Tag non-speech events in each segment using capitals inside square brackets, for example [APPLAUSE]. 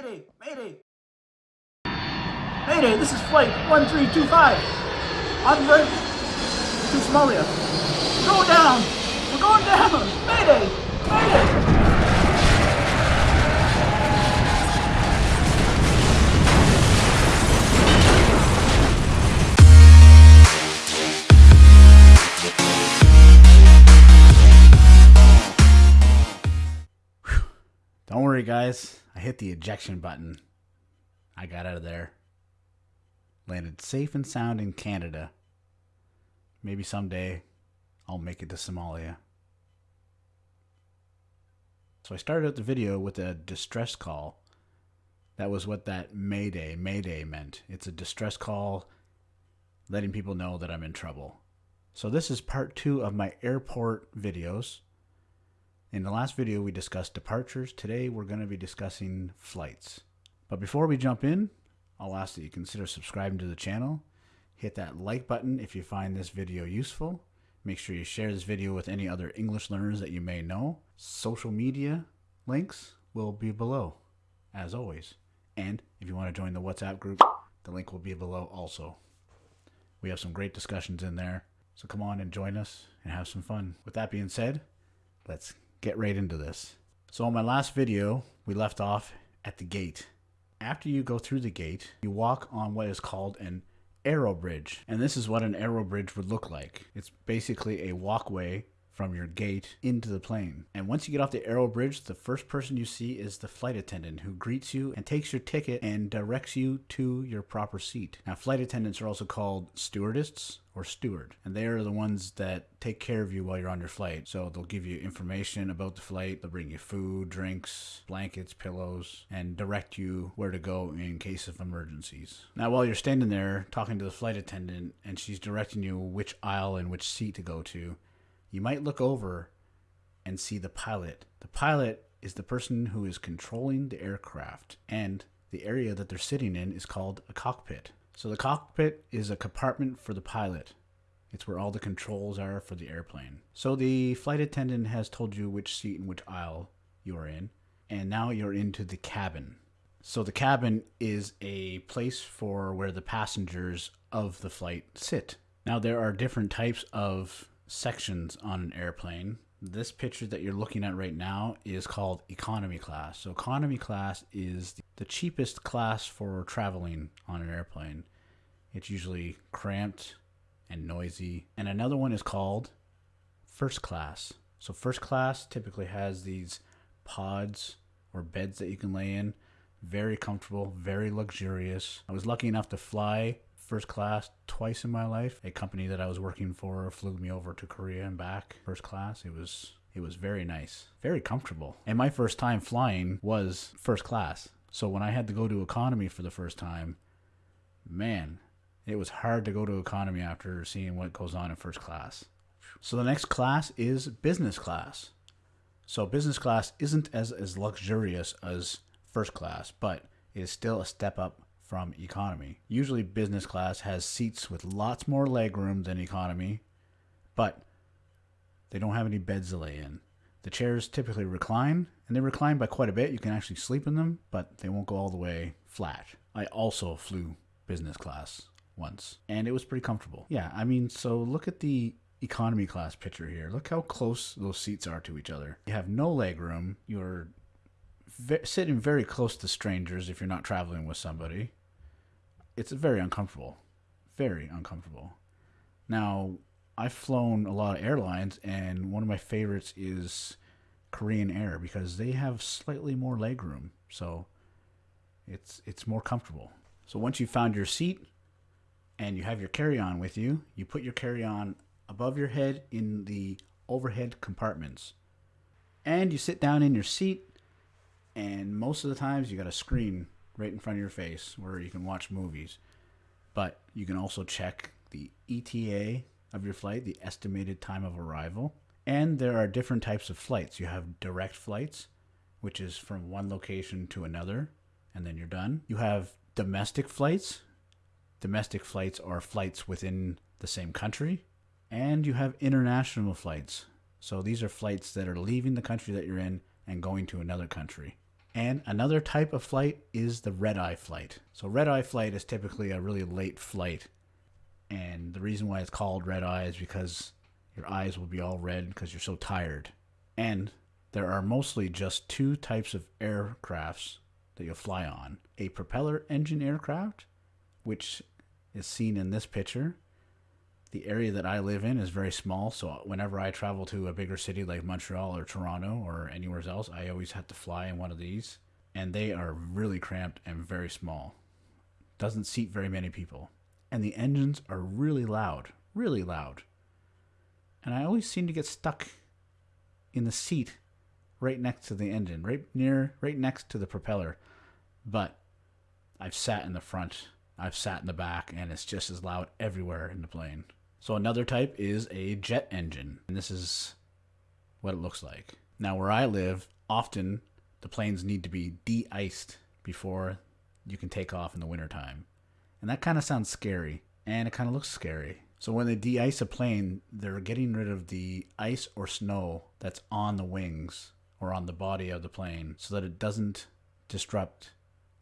Mayday! Mayday! Mayday, this is flight 1325. On route to Somalia. We're going down! We're going down! Mayday! Mayday! Don't worry, guys. I hit the ejection button. I got out of there. Landed safe and sound in Canada. Maybe someday I'll make it to Somalia. So I started out the video with a distress call. That was what that Mayday, Mayday meant. It's a distress call letting people know that I'm in trouble. So this is part two of my airport videos. In the last video, we discussed departures. Today, we're going to be discussing flights. But before we jump in, I'll ask that you consider subscribing to the channel. Hit that like button if you find this video useful. Make sure you share this video with any other English learners that you may know. Social media links will be below, as always. And if you want to join the WhatsApp group, the link will be below also. We have some great discussions in there. So come on and join us and have some fun. With that being said, let's get right into this. So in my last video, we left off at the gate. After you go through the gate, you walk on what is called an aero bridge. And this is what an aero bridge would look like. It's basically a walkway from your gate into the plane. And once you get off the aero bridge, the first person you see is the flight attendant who greets you and takes your ticket and directs you to your proper seat. Now, flight attendants are also called stewardess or steward, and they are the ones that take care of you while you're on your flight. So they'll give you information about the flight, they'll bring you food, drinks, blankets, pillows, and direct you where to go in case of emergencies. Now, while you're standing there talking to the flight attendant and she's directing you which aisle and which seat to go to, you might look over and see the pilot. The pilot is the person who is controlling the aircraft, and the area that they're sitting in is called a cockpit. So the cockpit is a compartment for the pilot. It's where all the controls are for the airplane. So the flight attendant has told you which seat and which aisle you are in, and now you're into the cabin. So the cabin is a place for where the passengers of the flight sit. Now there are different types of sections on an airplane. This picture that you're looking at right now is called economy class. So economy class is the cheapest class for traveling on an airplane. It's usually cramped and noisy. And another one is called first class. So first class typically has these pods or beds that you can lay in. Very comfortable, very luxurious. I was lucky enough to fly first class twice in my life. A company that I was working for flew me over to Korea and back first class. It was it was very nice, very comfortable. And my first time flying was first class. So when I had to go to economy for the first time, man, it was hard to go to economy after seeing what goes on in first class. So the next class is business class. So business class isn't as, as luxurious as first class, but it is still a step up from economy. Usually, business class has seats with lots more legroom than economy, but they don't have any beds to lay in. The chairs typically recline, and they recline by quite a bit. You can actually sleep in them, but they won't go all the way flat. I also flew business class once, and it was pretty comfortable. Yeah, I mean, so look at the economy class picture here. Look how close those seats are to each other. You have no leg room. You're sitting very close to strangers if you're not traveling with somebody it's very uncomfortable, very uncomfortable. Now, I've flown a lot of airlines, and one of my favorites is Korean Air because they have slightly more legroom, so it's it's more comfortable. So once you found your seat and you have your carry-on with you, you put your carry-on above your head in the overhead compartments. And you sit down in your seat and most of the times you got a screen right in front of your face where you can watch movies. But you can also check the ETA of your flight, the estimated time of arrival. And there are different types of flights. You have direct flights, which is from one location to another, and then you're done. You have domestic flights. Domestic flights are flights within the same country. And you have international flights. So these are flights that are leaving the country that you're in and going to another country. And another type of flight is the red eye flight. So, red eye flight is typically a really late flight. And the reason why it's called red eye is because your eyes will be all red because you're so tired. And there are mostly just two types of aircrafts that you'll fly on a propeller engine aircraft, which is seen in this picture. The area that I live in is very small, so whenever I travel to a bigger city like Montreal or Toronto or anywhere else, I always have to fly in one of these. And they are really cramped and very small. Doesn't seat very many people. And the engines are really loud, really loud. And I always seem to get stuck in the seat right next to the engine, right near, right next to the propeller. But I've sat in the front, I've sat in the back, and it's just as loud everywhere in the plane. So another type is a jet engine, and this is what it looks like. Now, where I live, often the planes need to be de-iced before you can take off in the wintertime. And that kind of sounds scary, and it kind of looks scary. So when they de-ice a plane, they're getting rid of the ice or snow that's on the wings or on the body of the plane so that it doesn't disrupt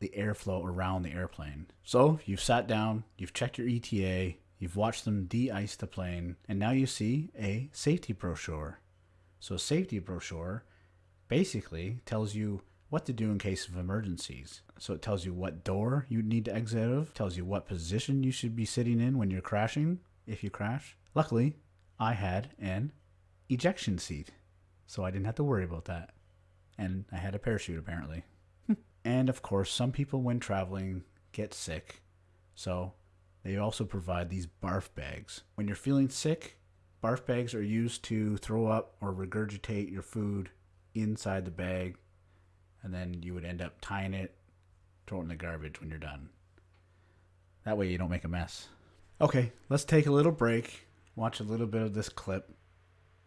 the airflow around the airplane. So you've sat down, you've checked your ETA, you've watched them de-ice the plane, and now you see a safety brochure. So a safety brochure basically tells you what to do in case of emergencies. So it tells you what door you need to exit out of, tells you what position you should be sitting in when you're crashing, if you crash. Luckily, I had an ejection seat, so I didn't have to worry about that. And I had a parachute apparently. [LAUGHS] and of course, some people when traveling get sick, so they also provide these barf bags. When you're feeling sick, barf bags are used to throw up or regurgitate your food inside the bag, and then you would end up tying it, throwing it in the garbage when you're done. That way you don't make a mess. Okay, let's take a little break, watch a little bit of this clip.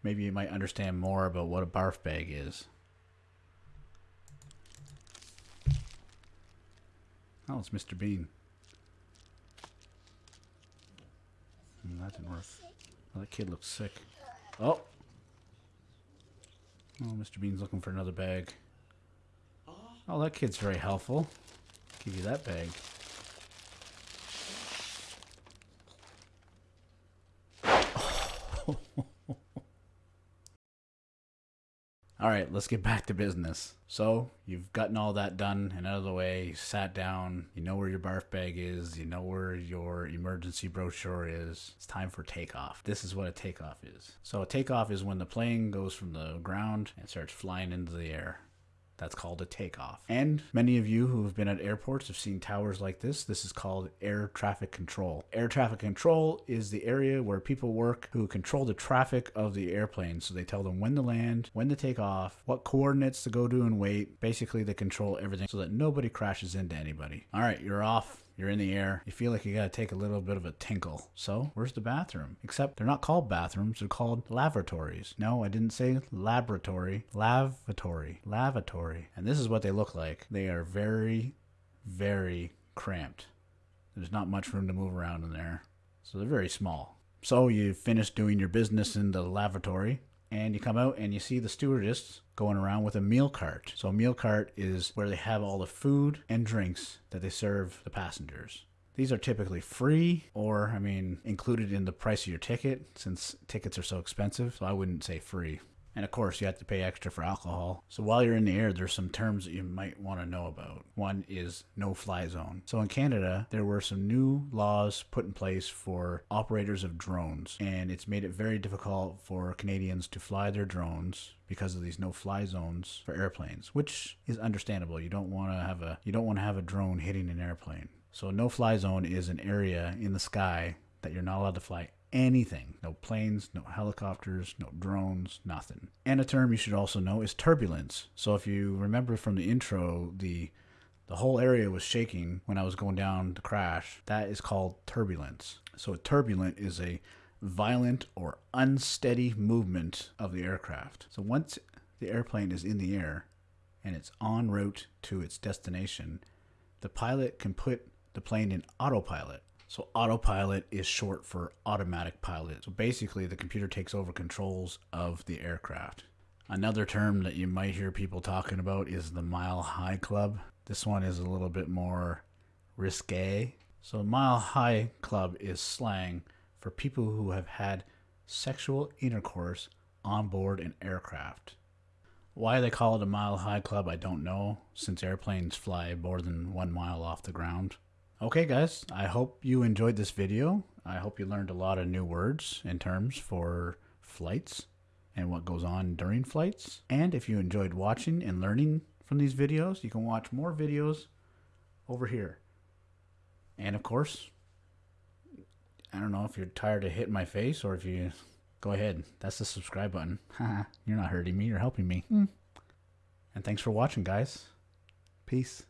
Maybe you might understand more about what a barf bag is. Oh, it's Mr. Bean. Mm, that didn't work. That kid looks sick. Oh! Oh, Mr. Bean's looking for another bag. Oh, that kid's very helpful. Give you that bag. All right, let's get back to business. So, you've gotten all that done and out of the way, you sat down, you know where your barf bag is, you know where your emergency brochure is. It's time for takeoff. This is what a takeoff is. So, a takeoff is when the plane goes from the ground and starts flying into the air. That's called a takeoff. And many of you who have been at airports have seen towers like this. This is called air traffic control. Air traffic control is the area where people work who control the traffic of the airplane. So they tell them when to land, when to take off, what coordinates to go to and wait. Basically, they control everything so that nobody crashes into anybody. All right, you're off you're in the air. You feel like you gotta take a little bit of a tinkle. So, where's the bathroom? Except they're not called bathrooms, they're called lavatories. No, I didn't say laboratory. Lavatory. Lavatory. And this is what they look like. They are very, very cramped. There's not much room to move around in there. So they're very small. So you finish doing your business in the lavatory and you come out and you see the stewardess going around with a meal cart. So a meal cart is where they have all the food and drinks that they serve the passengers. These are typically free or, I mean, included in the price of your ticket since tickets are so expensive. So I wouldn't say free. And of course, you have to pay extra for alcohol. So while you're in the air, there's some terms that you might want to know about. One is no fly zone. So in Canada, there were some new laws put in place for operators of drones, and it's made it very difficult for Canadians to fly their drones because of these no fly zones for airplanes, which is understandable. You don't want to have a you don't want to have a drone hitting an airplane. So no fly zone is an area in the sky that you're not allowed to fly anything. No planes, no helicopters, no drones, nothing. And a term you should also know is turbulence. So if you remember from the intro, the the whole area was shaking when I was going down to crash. That is called turbulence. So a turbulent is a violent or unsteady movement of the aircraft. So once the airplane is in the air and it's en route to its destination, the pilot can put the plane in autopilot so autopilot is short for automatic pilot. So basically the computer takes over controls of the aircraft. Another term that you might hear people talking about is the Mile High Club. This one is a little bit more risque. So, Mile High Club is slang for people who have had sexual intercourse on board an aircraft. Why they call it a Mile High Club, I don't know, since airplanes fly more than one mile off the ground. Okay, guys, I hope you enjoyed this video. I hope you learned a lot of new words and terms for flights and what goes on during flights. And if you enjoyed watching and learning from these videos, you can watch more videos over here. And of course, I don't know if you're tired of hitting my face or if you go ahead. That's the subscribe button. [LAUGHS] you're not hurting me, you're helping me. Hmm. And thanks for watching, guys. Peace.